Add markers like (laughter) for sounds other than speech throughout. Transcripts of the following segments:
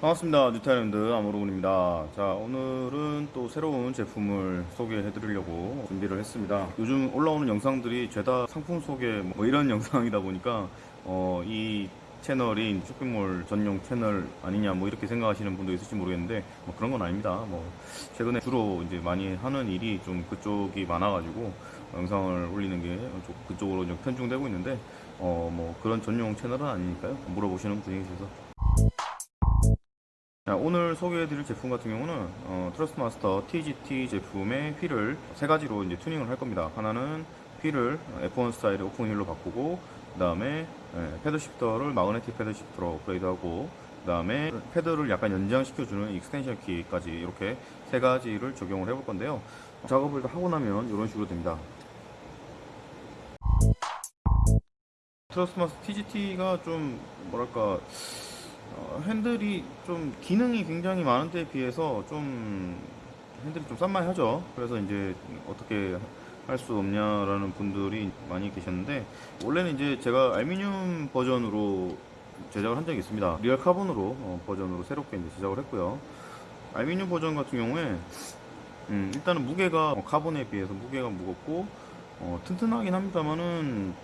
반갑습니다. 뉴타일랜드 아모로군입니다. 자, 오늘은 또 새로운 제품을 소개해 드리려고 준비를 했습니다. 요즘 올라오는 영상들이 죄다 상품 소개 뭐 이런 (laughs) 영상이다 보니까 어, 이 채널이 쇼핑몰 전용 채널 아니냐 뭐 이렇게 생각하시는 분도 있을지 모르겠는데 뭐 그런 건 아닙니다. 뭐 최근에 주로 이제 많이 하는 일이 좀 그쪽이 많아가지고 영상을 올리는 게 그쪽으로 좀 편중되고 있는데 어, 뭐 그런 전용 채널은 아니니까요. 물어보시는 분이 계셔서 자, 오늘 소개해드릴 제품 같은 경우는 어, Thrustmaster TGT 제품의 휠을 세 가지로 이제 튜닝을 할 겁니다. 하나는 휠을 F1 스타일의 open wheel로 바꾸고 그 다음에 paddle shifter를 magnetic paddle shifter로 업그레이드하고 그 다음에 paddle을 약간 연장시켜주는 extension kit까지 이렇게 세 가지를 적용을 해볼 건데요. 작업을 다 하고 나면 이런 식으로 됩니다. Thrustmaster TGT가 좀 뭐랄까 어, 핸들이 좀 기능이 굉장히 많은 데에 비해서 좀 핸들이 좀 싼마이하죠. 그래서 이제 어떻게 할 수 없냐라는 분들이 많이 계셨는데 원래는 이제 제가 알루미늄 버전으로 제작을 한 적이 있습니다. real carbon으로 어, 버전으로 새롭게 이제 제작을 했고요. 알루미늄 버전 같은 경우에 음, 일단은 무게가 어, carbon에 비해서 무게가 무겁고 어, 튼튼하긴 합니다만은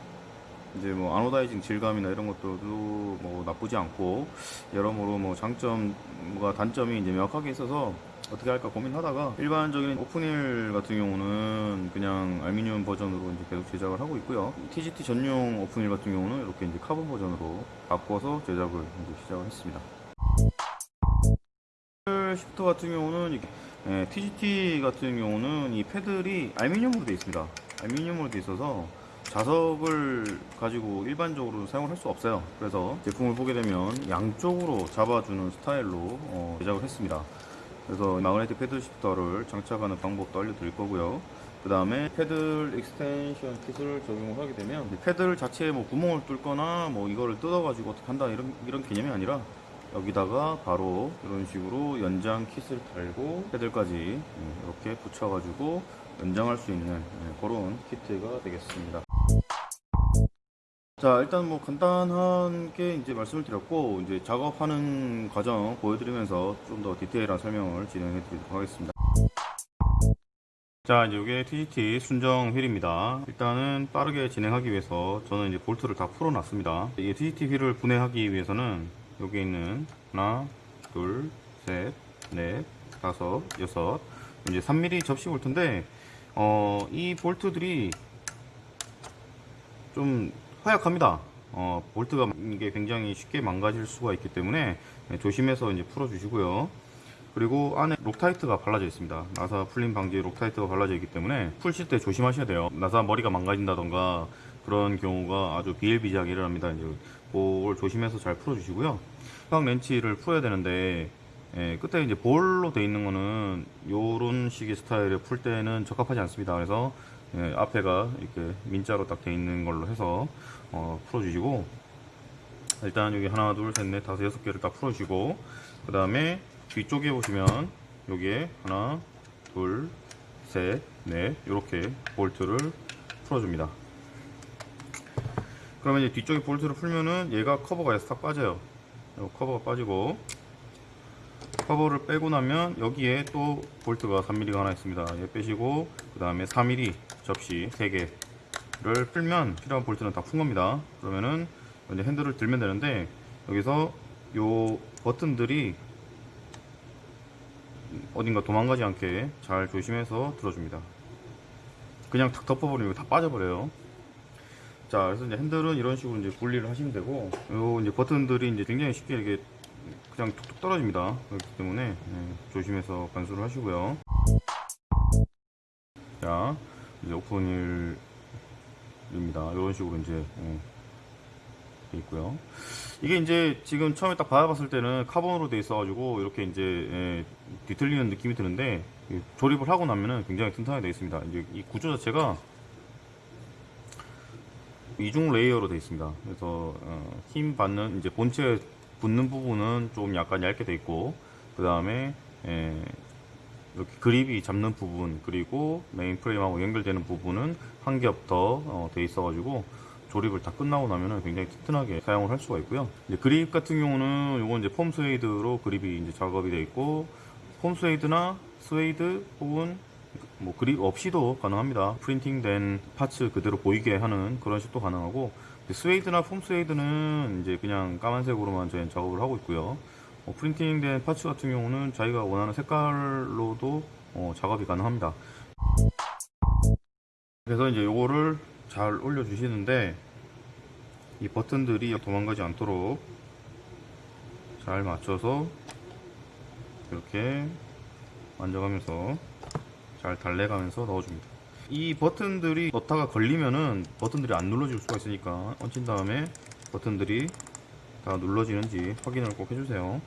이제 뭐 anodizing 질감이나 이런 것들도 뭐 나쁘지 않고 여러모로 뭐 장점과 단점이 이제 명확하게 있어서 어떻게 할까 고민하다가 일반적인 open wheel 같은 경우는 그냥 알루미늄 버전으로 이제 계속 제작을 하고 있고요. TGT 전용 open wheel 같은 경우는 이렇게 이제 카본 버전으로 바꿔서 제작을 이제 시작을 했습니다. shifter 같은 경우는 이게, 예, TGT 같은 경우는 이 paddle이 알루미늄으로 되어 있습니다. 알루미늄으로 되어 있어서 자석을 가지고 일반적으로 사용을 할 수 없어요. 그래서 제품을 보게 되면 양쪽으로 잡아주는 스타일로 어, 제작을 했습니다. 그래서 magnetic paddle shifter를 장착하는 방법도 알려드릴 거고요. 그 다음에 paddle extension kit을 적용을 하게 되면 이 paddle 자체에 뭐 구멍을 뚫거나 뭐 이거를 뜯어가지고 어떻게 한다 이런 이런 개념이 아니라 여기다가 바로 이런 식으로 연장 킷을 달고 패들까지 음, 이렇게 붙여가지고 연장할 수 있는 예, 그런 키트가 되겠습니다. 자 일단 뭐 간단한 게 이제 말씀을 드렸고 이제 작업하는 과정 보여드리면서 좀 더 디테일한 설명을 진행해 드리도록 하겠습니다. 자 이제 이게 TGT 순정 휠입니다. 일단은 빠르게 진행하기 위해서 저는 이제 볼트를 다 풀어 놨습니다. 이 TGT 휠을 분해하기 위해서는 여기 있는 하나 둘셋넷 다섯 여섯 이제 3mm 접시 볼트인데 어, 이 볼트들이 좀 허약합니다. 어, 볼트가 이게 굉장히 쉽게 망가질 수가 있기 때문에 조심해서 이제 풀어 주시고요. 그리고 안에 Loctite가 발라져 있습니다. 나사 풀림 방지 Loctite가 발라져 있기 때문에 풀실 때 조심하셔야 돼요. 나사 머리가 망가진다던가 그런 경우가 아주 비일비재하게 일어납니다. 이제 그걸 조심해서 잘 풀어 주시고요. 형 렌치를 풀어야 되는데 예, 끝에 이제 볼로 돼 있는 거는 요런 식의 스타일을 풀 때는 적합하지 않습니다. 그래서 예, 앞에가 이렇게 민자로 딱 돼 있는 걸로 해서 어, 풀어주시고 일단 여기 하나 둘셋넷 다섯 여섯 개를 딱 풀어주시고 그 다음에 뒤쪽에 보시면 여기에 하나 둘셋넷 이렇게 볼트를 풀어줍니다. 그러면 이제 뒤쪽에 볼트를 풀면은 얘가 커버가 싹 빠져요. 커버가 빠지고 커버를 빼고 나면 여기에 또 볼트가 3mm가 하나 있습니다. 얘 빼시고 그 다음에 4mm 접시 3개를 풀면 필요한 볼트는 다 푼 겁니다. 그러면은 이제 핸들을 들면 되는데 여기서 요 버튼들이 어딘가 도망가지 않게 잘 조심해서 들어줍니다. 그냥 탁 덮어버리면 다 빠져버려요. 자, 그래서 이제 핸들은 이런 식으로 이제 분리를 하시면 되고, 요 이제 버튼들이 이제 굉장히 쉽게 이렇게 그냥 툭툭 떨어집니다. 그렇기 때문에 네, 조심해서 관수를 하시고요. 자, 이제 오픈일입니다. 이런 식으로 이제 네, 돼 있고요. 이게 이제 지금 처음에 딱 받아봤을 때는 카본으로 돼 있어 가지고 이렇게 이제 예, 뒤틀리는 느낌이 드는데 조립을 하고 나면은 굉장히 튼튼하게 되어 있습니다. 이제 이 구조 자체가 이중 layer로 되어 있습니다. 그래서 어, 힘 받는 이제 본체 붙는 부분은 좀 약간 얇게 돼 있고 그 다음에 이렇게 그립이 잡는 부분 그리고 main frame하고 연결되는 부분은 한 겹 더 돼 있어 가지고 조립을 다 끝나고 나면은 굉장히 튼튼하게 사용을 할 수가 있고요. 이제 그립 같은 경우는 요건 이제 foam suede로 그립이 이제 작업이 되어 있고 foam suede나 suede 혹은 뭐 그립 없이도 가능합니다. printing된 parts 그대로 보이게 하는 그런 식도 가능하고 suede나 foam suede는 이제 그냥 까만색으로만 저희는 작업을 하고 있고요. 어, printing된 parts 같은 경우는 자기가 원하는 색깔로도 어, 작업이 가능합니다. 그래서 이제 요거를 잘 올려 주시는데 이 버튼들이 도망가지 않도록 잘 맞춰서 이렇게 만져가면서 잘 달래가면서 넣어줍니다. 이 버튼들이 넣다가 걸리면은 버튼들이 안 눌러질 수가 있으니까 얹힌 다음에 버튼들이 다 눌러지는지 확인을 꼭 해주세요.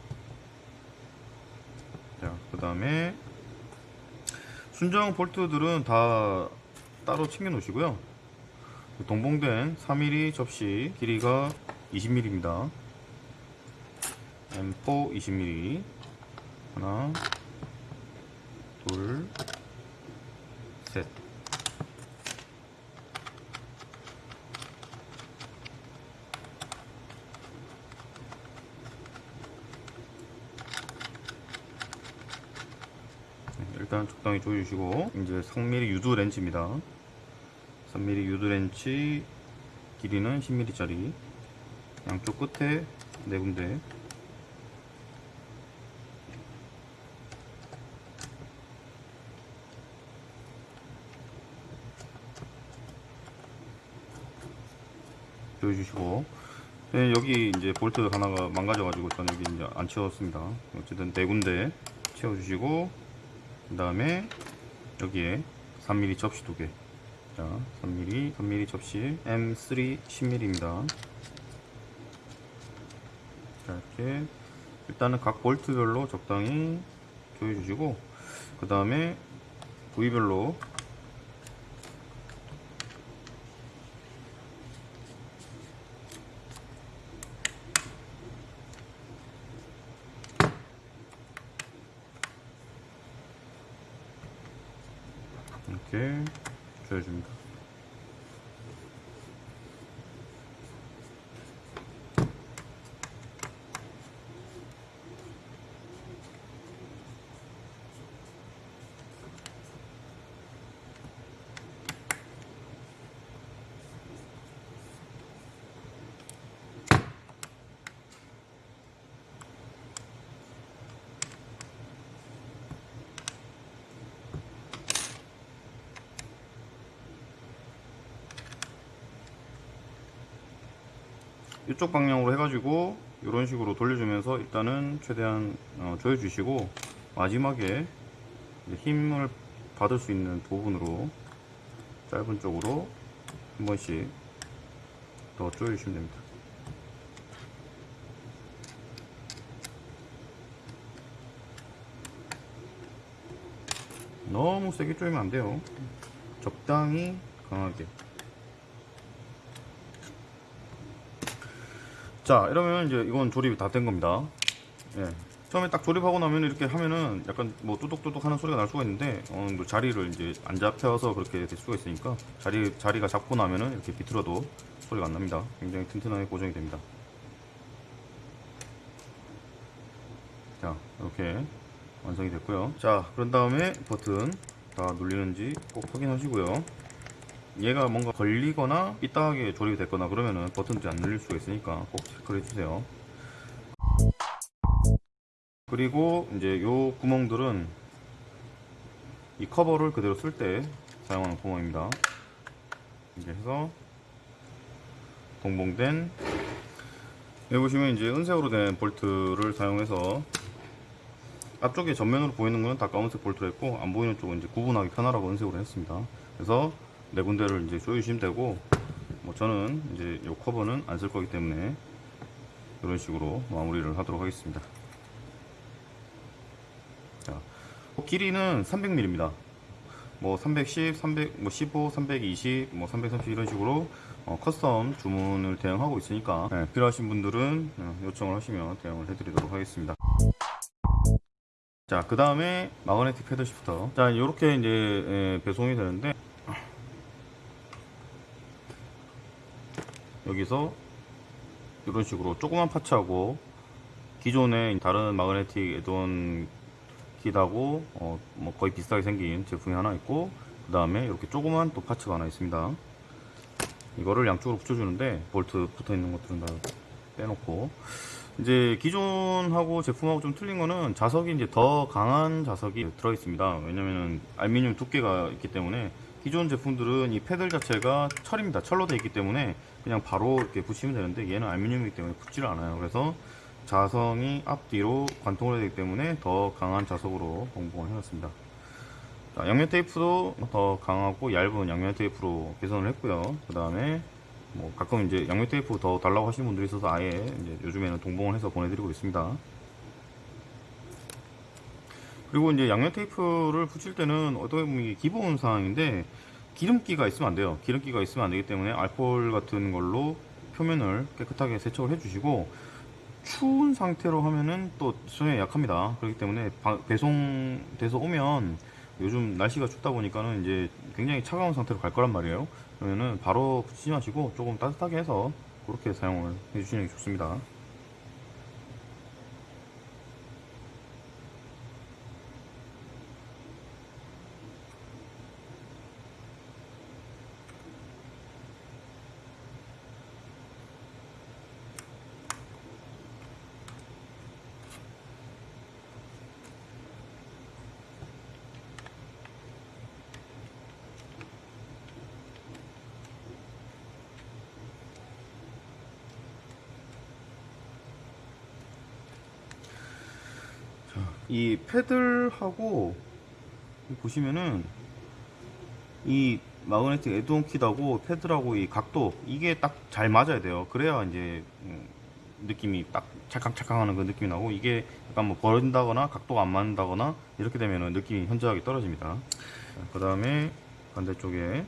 자, 그 다음에 순정 볼트들은 다 따로 챙겨 놓으시고요. 동봉된 3mm 접시 길이가 20mm입니다. M4 20mm 하나 둘 셋. 네, 일단 적당히 조여주시고 이제 3mm 유두 렌치입니다. 3mm 유두 렌치 길이는 10mm짜리 양쪽 끝에 네 군데 조여주시고 네, 여기 이제 볼트 하나가 망가져가지고 저는 여기 이제 안 채웠습니다. 어쨌든 네 군데 채워주시고 그 다음에 여기에 3mm 접시 두 개. 자, 3mm, 3mm 접시 M3 10mm입니다. 자, 이렇게 일단은 각 볼트별로 적당히 조여주시고 그 다음에 부위별로 이렇게 조여줍니다. 이쪽 방향으로 해가지고 이런 식으로 돌려주면서 일단은 최대한 어, 조여주시고 마지막에 힘을 받을 수 있는 부분으로 짧은 쪽으로 한 번씩 더 조여주시면 됩니다. 너무 세게 조이면 안 돼요. 적당히 강하게. 자 이러면 이제 이건 조립이 다 된 겁니다. 예. 처음에 딱 조립하고 나면 이렇게 하면은 약간 뭐 뚜둑뚜둑 하는 소리가 날 수가 있는데 어느 정도 자리를 이제 안 잡혀서 그렇게 될 수가 있으니까 자리, 자리가 잡고 나면은 이렇게 비틀어도 소리가 안 납니다. 굉장히 튼튼하게 고정이 됩니다. 자 이렇게 완성이 됐고요. 자 그런 다음에 버튼 다 눌리는지 꼭 확인하시고요 얘가 뭔가 걸리거나 삐딱하게 조립이 됐거나 그러면은 버튼들이 안 눌릴 수가 있으니까 꼭 체크를 해주세요. 그리고 이제 요 구멍들은 이 커버를 그대로 쓸 때 사용하는 구멍입니다. 이렇게 해서 동봉된 여기 보시면 이제 은색으로 된 볼트를 사용해서 앞쪽에 전면으로 보이는 거는 다 검은색 볼트로 했고 안 보이는 쪽은 이제 구분하기 편하라고 은색으로 했습니다. 그래서 네 군데를 이제 조여주시면 되고 뭐 저는 이제 요 커버는 안 쓸 거기 때문에 이런 식으로 마무리를 하도록 하겠습니다 자 길이는 300mm입니다 뭐 310, 300, 뭐 15, 320, 뭐 330 이런 식으로 어, custom 주문을 대응하고 있으니까 네, 필요하신 분들은 어, 요청을 하시면 대응을 해드리도록 하겠습니다. 자, 그 다음에 magnetic paddle shifter. 자, 이렇게 이제 예, 배송이 되는데 여기서 이런 식으로 조그만 parts하고 기존의 다른 magnetic add-on kit하고 어, 뭐 거의 비슷하게 생긴 제품이 하나 있고 그 다음에 이렇게 조그만 또 parts가 하나 있습니다. 이거를 양쪽으로 붙여주는데 볼트 붙어 있는 것들은 다 빼놓고. 이제 기존하고 제품하고 좀 틀린 거는 자석이 이제 더 강한 자석이 들어 있습니다. 왜냐면은 알루미늄 두께가 있기 때문에 기존 제품들은 이 패들 자체가 철입니다 철로 되어 있기 때문에 그냥 바로 이렇게 붙이면 되는데 얘는 알루미늄이기 때문에 붙지를 않아요 그래서 자성이 앞뒤로 관통을 되기 때문에 더 강한 자석으로 동봉을 해놨습니다. 자, 양면 테이프도 더 강하고 얇은 양면 테이프로 개선을 했고요. 그 다음에 뭐 가끔 이제 양면 테이프 더 달라고 하시는 분들이 있어서 아예 이제 요즘에는 동봉을 해서 보내드리고 있습니다. 그리고 이제 양면 테이프를 붙일 때는 어떻게 보면 기본 사항인데 기름기가 있으면 안 돼요. 기름기가 있으면 안 되기 때문에 알코올 같은 걸로 표면을 깨끗하게 세척을 해주시고 추운 상태로 하면은 또 수정에 약합니다. 그렇기 때문에 바- 배송돼서 오면 요즘 날씨가 춥다 보니까는 이제 굉장히 차가운 상태로 갈 거란 말이에요. 그러면은 바로 붙이지 마시고 조금 따뜻하게 해서 그렇게 사용을 해주시는 게 좋습니다. 이 패들하고 보시면은 이 마그네틱 에드온 킷하고 패들하고 이 각도 이게 딱 잘 맞아야 돼요. 그래야 이제 음, 느낌이 딱 찰칵찰칵하는 그 느낌이 나고 이게 약간 뭐 버린다거나 각도가 안 맞는다거나 이렇게 되면은 느낌이 현저하게 떨어집니다. 그 다음에 반대쪽에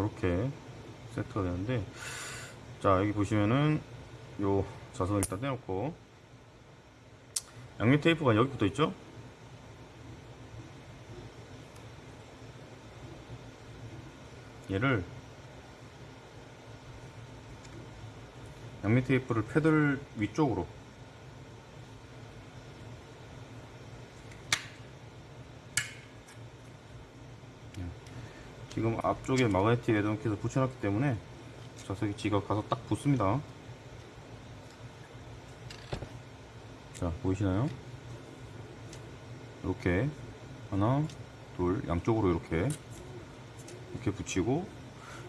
이렇게 세트가 되는데 자 여기 보시면은 요 자석을 일단 떼놓고. 양면 테이프가 여기 붙어 있죠? 얘를 양면 테이프를 패들 위쪽으로 지금 앞쪽에 마그네틱 에드온킷을 붙여놨기 때문에 자석이 지가 가서 딱 붙습니다. 자 보이시나요? 이렇게 하나 둘 양쪽으로 이렇게 이렇게 붙이고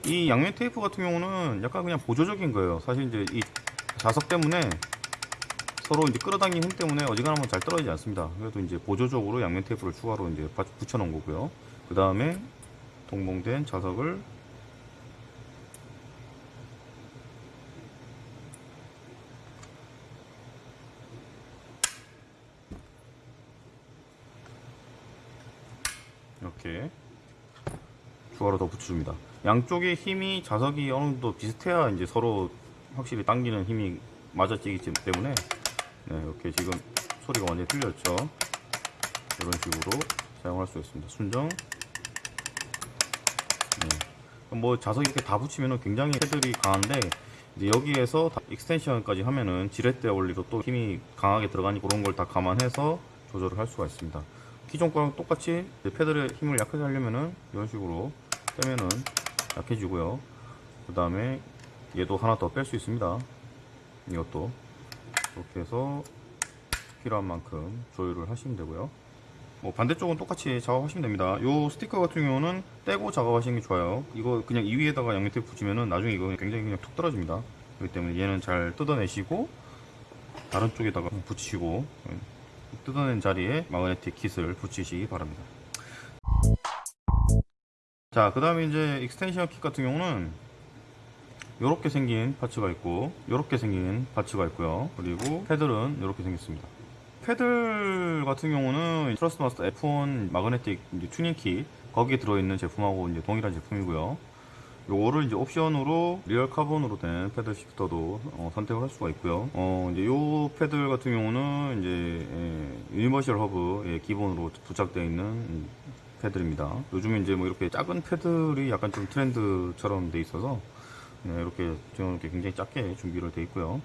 이 양면 테이프 같은 경우는 약간 그냥 보조적인 거예요. 사실 이제 이 자석 때문에 서로 이제 끌어당긴 힘 때문에 어지간하면 잘 떨어지지 않습니다. 그래도 이제 보조적으로 양면 테이프를 추가로 이제 붙여 놓은 거고요. 그 다음에 동봉된 자석을 이렇게 추가로 더 붙여줍니다. 양쪽의 힘이 자석이 어느 정도 비슷해야 이제 서로 확실히 당기는 힘이 맞아지기 때문에 네, 이렇게 지금 소리가 완전히 틀렸죠. 이런 식으로 사용할 수 있습니다. 순정 뭐 자석 이렇게 다 붙이면은 굉장히 paddle이 강한데 이제 여기에서 다 extension까지 하면은 지렛대 원리로 또 힘이 강하게 들어가니 그런 걸 다 감안해서 조절을 할 수가 있습니다. 기존 거랑 똑같이 paddle의 힘을 약하게 하려면은 이런 식으로 빼면은 약해지고요. 그 다음에 얘도 하나 더 뺄 수 있습니다. 이것도 이렇게 해서 필요한 만큼 조율을 하시면 되고요. 뭐 반대쪽은 똑같이 작업하시면 됩니다. 요 스티커 같은 경우는 떼고 작업하시는 게 좋아요. 이거 그냥 이 위에다가 양면 테이프 붙이면은 나중에 이거 굉장히 그냥 툭 떨어집니다. 그렇기 때문에 얘는 잘 뜯어내시고 다른 쪽에다가 붙이시고 예, 뜯어낸 자리에 마그네틱 킷을 붙이시기 바랍니다. 자, 그 다음에 이제 extension kit 같은 경우는 이렇게 생긴 parts가 있고 이렇게 생긴 parts가 있고요. 그리고 paddle은 이렇게 생겼습니다. paddle 같은 경우는 Thrustmaster F1 magnetic 이제 tuning kit 거기에 들어있는 제품하고 이제 동일한 제품이고요. 요거를 이제 옵션으로 real carbon으로 된 paddle shifter도 어, 선택을 할 수가 있고요. 어, 이제 요 paddle 같은 경우는 이제 예, universal hub에 기본으로 부착되어 있는 음, 패들입니다. 요즘에 이제 뭐 이렇게 작은 패들이 약간 좀 트렌드처럼 돼 있어서 네, 이렇게 지금 이렇게 굉장히 작게 준비를 돼 있고요.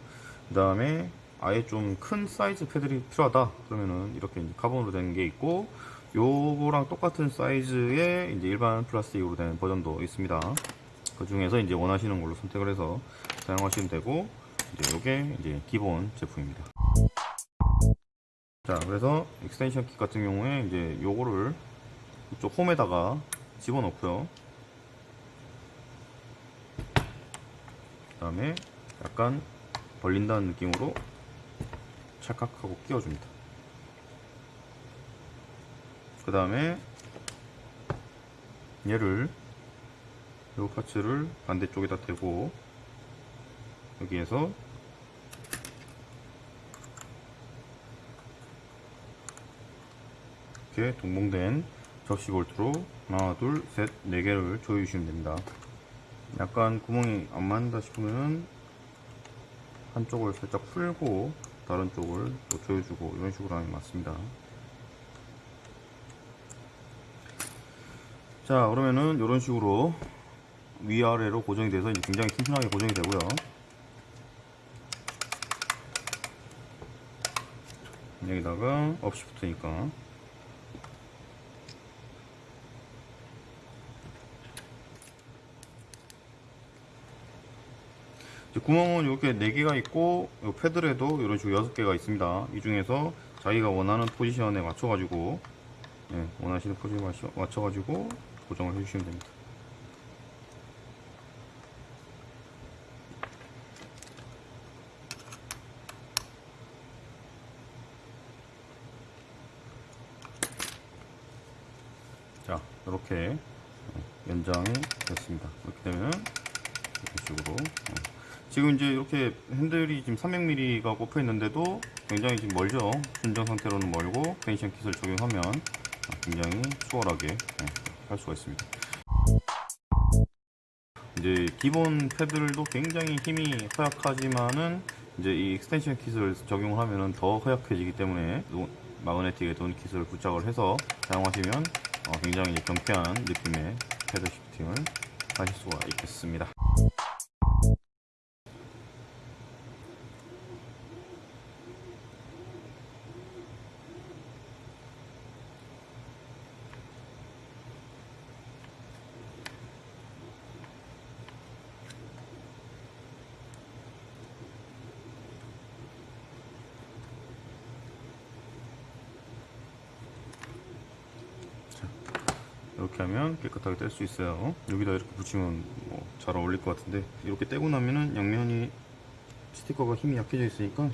그 다음에 아예 좀 큰 사이즈 패들이 필요하다 그러면은 이렇게 카본으로 된 게 있고 요거랑 똑같은 사이즈의 이제 일반 플라스틱으로 된 버전도 있습니다. 그 중에서 이제 원하시는 걸로 선택을 해서 사용하시면 되고 이제 요게 이제 기본 제품입니다. 자, 그래서 extension kit 같은 경우에 이제 요거를 이쪽 홈에다가 집어넣고요. 그 다음에 약간 벌린다는 느낌으로 찰칵하고 끼워줍니다. 그 다음에 얘를 요 parts를 반대쪽에다 대고 여기에서 이렇게 동봉된 접시 볼트로 하나 둘셋 네 개를 조여주시면 됩니다. 약간 구멍이 안 맞는다 싶으면 한쪽을 살짝 풀고 다른 쪽을 또 조여주고 이런 식으로 하면 맞습니다. 자 그러면은 이런 식으로 위아래로 고정이 돼서 이제 굉장히 튼튼하게 고정이 되고요. 여기다가 붙으니까 구멍은 이렇게 4개가 있고 요 패들에도 이런 식으로 6개가 있습니다. 이 중에서 자기가 원하는 포지션에 맞춰 가지고 예, 원하시는 포지션에 맞춰, 가지고 고정을 해 주시면 됩니다. 자 이렇게 연장이 됐습니다. 이렇게 되면 이런 식으로 어. 지금 이제 이렇게 핸들이 지금 300mm가 꼽혀 있는데도 굉장히 지금 멀죠 순정 상태로는 멀고 extension kit을 적용하면 아, 굉장히 수월하게 네, 할 수가 있습니다 이제 기본 패들도 굉장히 힘이 허약하지만은 이제 이 extension kit을 적용을 하면은 더 허약해지기 때문에 노- magnetic add-on kit을 부착을 해서 사용하시면 어, 굉장히 경쾌한 느낌의 paddle shifting을 하실 수가 있겠습니다. 하면 깨끗하게 뗄 수 있어요. 여기다 이렇게 붙이면 뭐 잘 어울릴 것 같은데 이렇게 떼고 나면은 양면이 스티커가 힘이 약해져 있으니까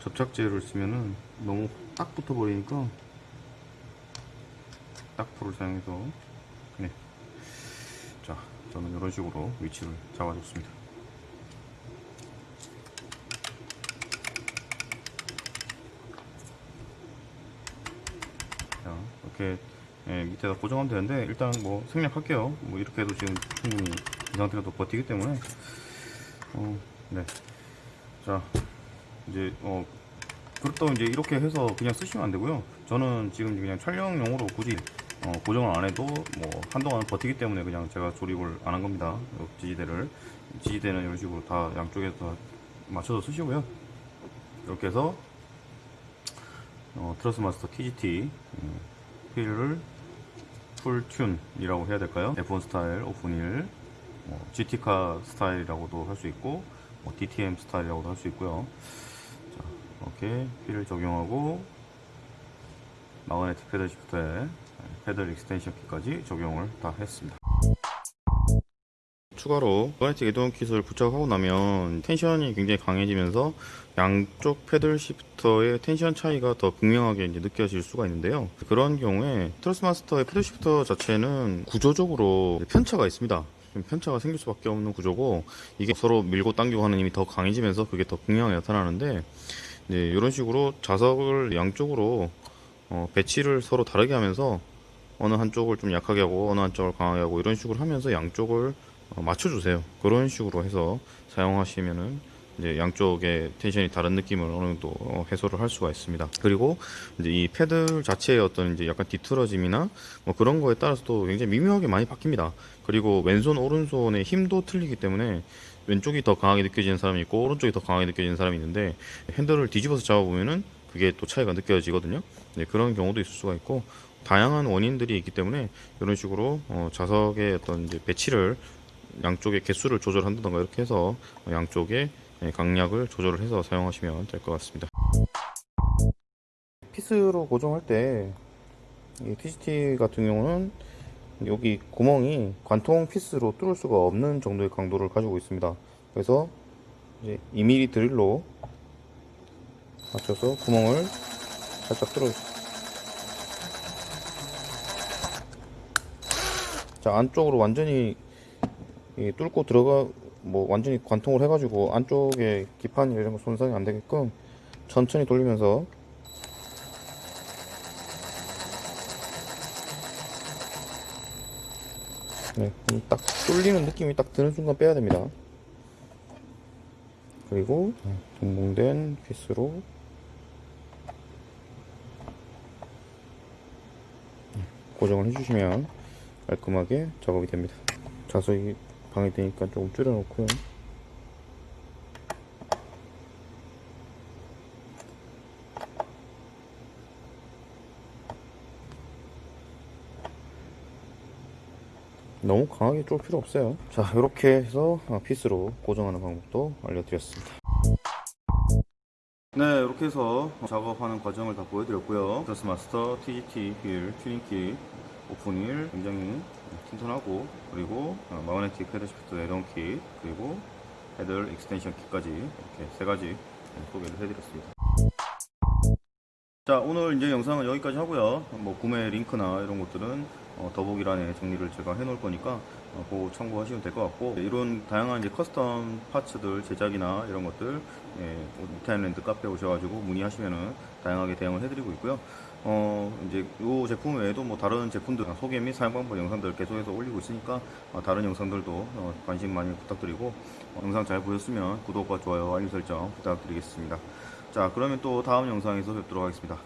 접착제를 쓰면은 너무 딱 붙어 버리니까 딱프를 사용해서 네. 자 저는 이런 식으로 위치를 잡아줬습니다 자 이렇게 예, 밑에다 고정하면 되는데 일단 뭐 생략할게요 뭐 이렇게 해도 지금 충분히 이 상태로도 버티기 때문에 어, 네. 자 이제 어 그렇다고 이제 이렇게 해서 그냥 쓰시면 안 되고요. 저는 지금 그냥 촬영용으로 굳이 어, 고정을 안 해도 뭐 한동안 버티기 때문에 그냥 제가 조립을 안 한 겁니다. 요 지지대를 지지대는 이런 식으로 다 양쪽에서 맞춰서 쓰시고요. 이렇게 해서 어, Thrustmaster TGT 음, 휠을 full tune이라고 해야 될까요? F1 스타일, open wheel, 뭐 GT카 스타일이라고도 할 수 있고 뭐 DTM 스타일이라고도 할 수 있고요. 자, 이렇게 휠을 적용하고 magnetic paddle shift에 paddle extension kit까지 적용을 다 했습니다. 추가로 magnetic add-on kit을 부착하고 나면 텐션이 굉장히 강해지면서 양쪽 paddle shifter의 텐션 차이가 더 극명하게 이제 느껴질 수가 있는데요. 그런 경우에 Thrustmaster의 paddle shifter 자체는 구조적으로 편차가 있습니다. 좀 편차가 생길 수밖에 없는 구조고 이게 서로 밀고 당기고 하는 힘이 더 강해지면서 그게 더 극명하게 나타나는데 이런 식으로 자석을 양쪽으로 어, 배치를 서로 다르게 하면서 어느 한쪽을 좀 약하게 하고 어느 한쪽을 강하게 하고 이런 식으로 하면서 양쪽을 어, 맞춰주세요. 그런 식으로 해서 사용하시면은 이제 양쪽의 텐션이 다른 느낌을 어느 정도 어, 해소를 할 수가 있습니다. 그리고 이제 이 패들 자체의 어떤 이제 약간 뒤틀어짐이나 뭐 그런 거에 따라서도 굉장히 미묘하게 많이 바뀝니다. 그리고 왼손 오른손의 힘도 틀리기 때문에 왼쪽이 더 강하게 느껴지는 사람이 있고 오른쪽이 더 강하게 느껴지는 사람이 있는데 핸들을 뒤집어서 잡아보면은 그게 또 차이가 느껴지거든요. 네, 그런 경우도 있을 수가 있고 다양한 원인들이 있기 때문에 이런 식으로 어, 자석의 어떤 이제 배치를 양쪽의 개수를 조절한다던가 이렇게 해서 양쪽의 예, 강약을 조절을 해서 사용하시면 될 것 같습니다. 피스로 고정할 때이 TCT 같은 경우는 여기 구멍이 관통 피스로 뚫을 수가 없는 정도의 강도를 가지고 있습니다. 그래서 이제 2mm 드릴로 맞춰서 구멍을 살짝 뚫어 자 안쪽으로 완전히 이 뚫고 들어가 뭐 완전히 관통을 해가지고 안쪽에 기판 이런 거 손상이 안 되게끔 천천히 돌리면서 네, 음, 딱 뚫리는 느낌이 딱 드는 순간 빼야 됩니다. 그리고 동봉된 피스로 고정을 해주시면 깔끔하게 작업이 됩니다. 자석이 방해되니까 조금 줄여놓고요. 너무 강하게 쫄 필요 없어요. 자, 이렇게 해서 어, 피스로 고정하는 방법도 알려드렸습니다. 네, 이렇게 해서 작업하는 과정을 다 보여드렸고요. Thrustmaster TGT 휠 tuning kit open wheel 굉장히 튼튼하고 그리고 어, magnetic paddle shift add-on kit 그리고 paddle extension kit까지 이렇게 세 가지 소개를 해드렸습니다. 자 오늘 이제 영상은 여기까지 하고요 뭐 구매 링크나 이런 것들은 어, 더보기란에 정리를 제가 해 놓을 거니까 어, 그거 참고하시면 될 것 같고 이런 다양한 이제 custom parts들 제작이나 이런 것들 예, 이타임랜드 카페 오셔가지고 문의하시면은 다양하게 대응을 해드리고 있고요 어 이제 이 제품 외에도 뭐 다른 제품들 소개 및 사용 방법 영상들 계속해서 올리고 있으니까 어, 다른 영상들도 어, 관심 많이 부탁드리고 어, 영상 잘 보셨으면 구독과 좋아요 알림 설정 부탁드리겠습니다. 자 그러면 또 다음 영상에서 뵙도록 하겠습니다